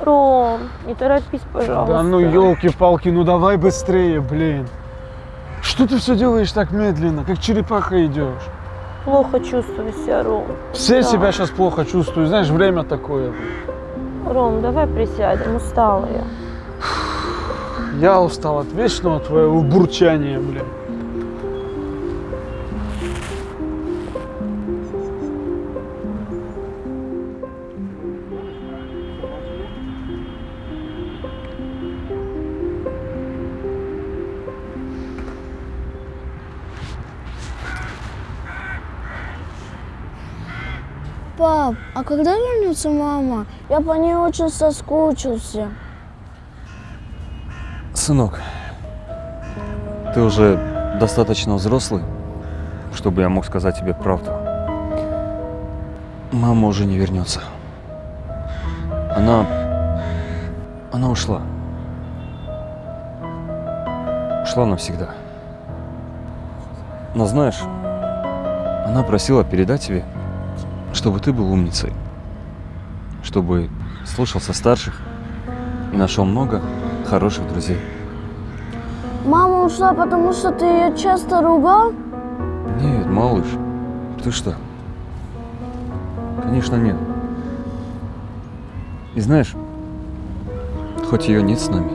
Ром, не торопись, пожалуйста. Да ну елки-палки, ну давай быстрее, блин. Что ты все делаешь так медленно, как черепаха идешь? Плохо чувствую себя, Ром. Все Да. себя сейчас плохо чувствуют, знаешь, время такое. Ром, давай присядем, устала я. Я устал от вечного твоего бурчания, блин. Пап, а когда вернется мама? Я по ней очень соскучился. Сынок, ты уже достаточно взрослый, чтобы я мог сказать тебе правду. Мама уже не вернется. Она... Она ушла. Ушла навсегда. Но знаешь, она просила передать тебе, чтобы ты был умницей. Чтобы слушался старших и нашел много хороших друзей. Мама ушла, потому что ты ее часто ругал? Нет, малыш, ты что? Конечно, нет. И знаешь, хоть ее нет с нами,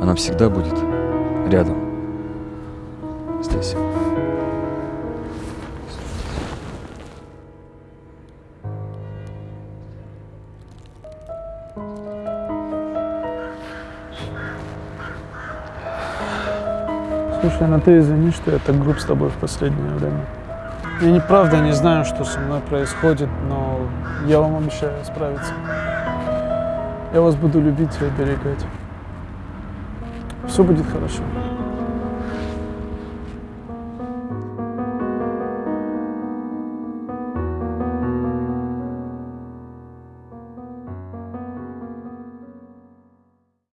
она всегда будет рядом. Здесь. Слушай, ну ты извини, что я так груб с тобой в последнее время. Я неправда не знаю, что со мной происходит, но я вам обещаю справиться. Я вас буду любить и оберегать. Все будет хорошо.